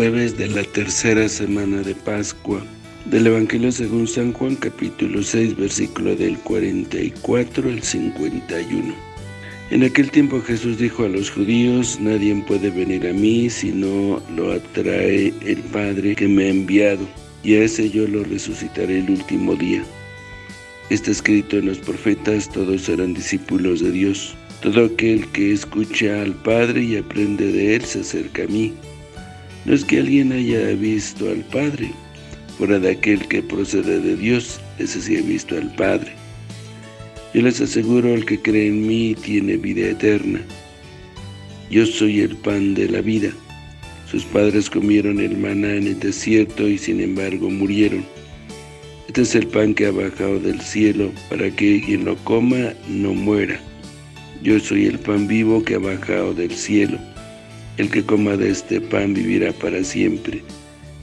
jueves de la tercera semana de Pascua. Del Evangelio según San Juan, capítulo 6, versículo del 44 al 51. En aquel tiempo Jesús dijo a los judíos, Nadie puede venir a mí si no lo atrae el Padre que me ha enviado, y a ese yo lo resucitaré el último día. Está escrito en los profetas, todos serán discípulos de Dios. Todo aquel que escucha al Padre y aprende de Él se acerca a mí. No es que alguien haya visto al Padre, fuera de aquel que procede de Dios, ese sí ha visto al Padre. Yo les aseguro, el que cree en mí tiene vida eterna. Yo soy el pan de la vida. Sus padres comieron el maná en el desierto y sin embargo murieron. Este es el pan que ha bajado del cielo, para que quien lo coma no muera. Yo soy el pan vivo que ha bajado del cielo. El que coma de este pan vivirá para siempre.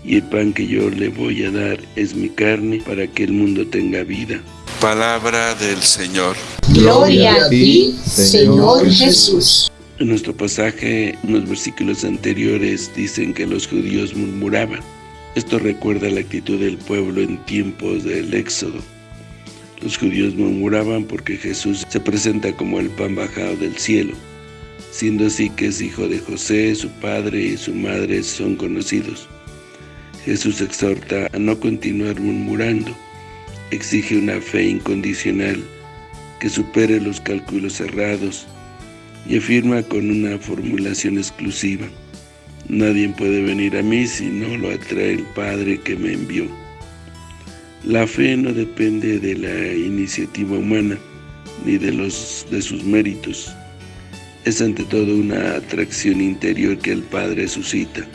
Y el pan que yo le voy a dar es mi carne, para que el mundo tenga vida. Palabra del Señor. Gloria a ti, Señor Jesús. En nuestro pasaje, en los versículos anteriores, dicen que los judíos murmuraban. Esto recuerda la actitud del pueblo en tiempos del Éxodo. Los judíos murmuraban porque Jesús se presenta como el pan bajado del cielo, siendo así que es hijo de José, su padre y su madre son conocidos. Jesús exhorta a no continuar murmurando, exige una fe incondicional que supere los cálculos cerrados y afirma con una formulación exclusiva. Nadie puede venir a mí si no lo atrae el Padre que me envió. La fe no depende de la iniciativa humana, ni de, los, de sus méritos. Es ante todo una atracción interior que el Padre suscita.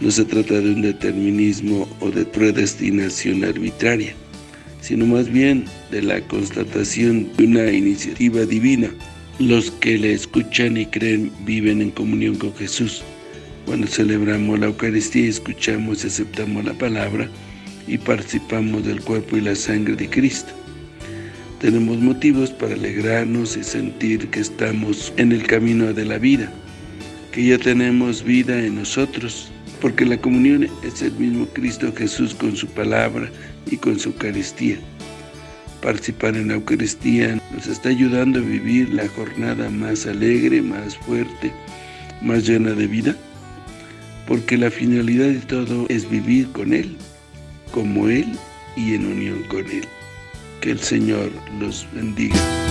No se trata de un determinismo o de predestinación arbitraria, sino más bien de la constatación de una iniciativa divina. Los que le escuchan y creen viven en comunión con Jesús. Cuando celebramos la Eucaristía, escuchamos y aceptamos la palabra y participamos del cuerpo y la sangre de Cristo. Tenemos motivos para alegrarnos y sentir que estamos en el camino de la vida, que ya tenemos vida en nosotros, porque la comunión es el mismo Cristo Jesús con su palabra y con su Eucaristía. Participar en la Eucaristía nos está ayudando a vivir la jornada más alegre, más fuerte, más llena de vida porque la finalidad de todo es vivir con Él, como Él y en unión con Él. Que el Señor los bendiga.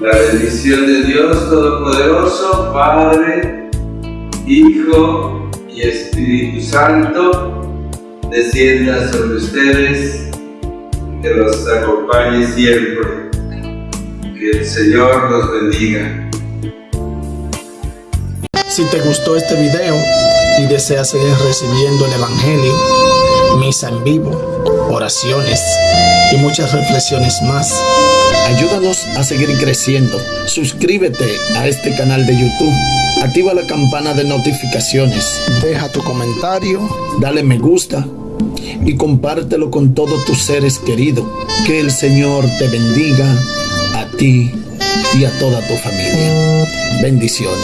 La bendición de Dios Todopoderoso, Padre, Hijo y Espíritu Santo, descienda sobre ustedes, que los acompañe siempre. Que el Señor los bendiga. Si te gustó este video y deseas seguir recibiendo el Evangelio, misa en vivo, oraciones y muchas reflexiones más, Ayúdanos a seguir creciendo. Suscríbete a este canal de YouTube. Activa la campana de notificaciones. Deja tu comentario. Dale me gusta. Y compártelo con todos tus seres queridos. Que el Señor te bendiga a ti y a toda tu familia. Bendiciones.